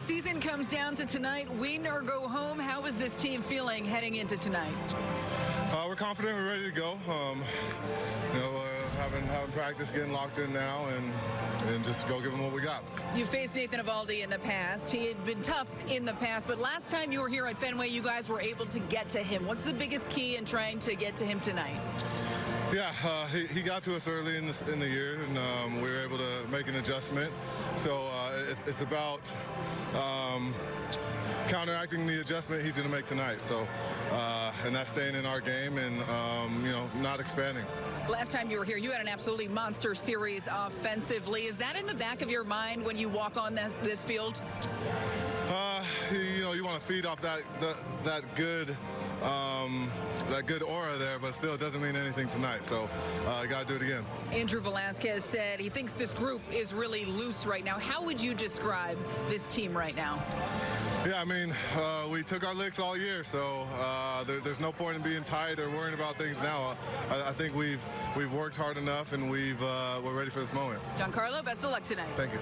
season comes down to tonight. Win or go home. How is this team feeling heading into tonight? Uh, we're confident. We're ready to go. Um, you know, uh, having having practice, getting locked in now, and and just go give them what we got. You faced Nathan Eovaldi in the past. He had been tough in the past, but last time you were here at Fenway, you guys were able to get to him. What's the biggest key in trying to get to him tonight? Yeah, uh, he, he, got to us early in, in the year, and um, we were able to make an adjustment. So uh, it's, it's, about um, counteracting the adjustment he's going to make tonight. So, uh, and that's staying in our game and um, you know not expanding. Last time you were here, you had an absolutely monster series offensively. Is that in the back of your mind when you walk on this, this field? Uh, you know, you want to feed off that that, that good um, that good aura there, but still it doesn't mean anything tonight. So I uh, got to do it again. Andrew Velazquez said he thinks this group is really loose right now. How would you describe this team right now? Yeah, I mean, uh, we took our licks all year, so uh, there, there's no point in being tired or worrying about things now. I, I think we've we've worked hard enough, and we've uh, we're ready for this moment. Giancarlo, best of luck tonight. Thank you.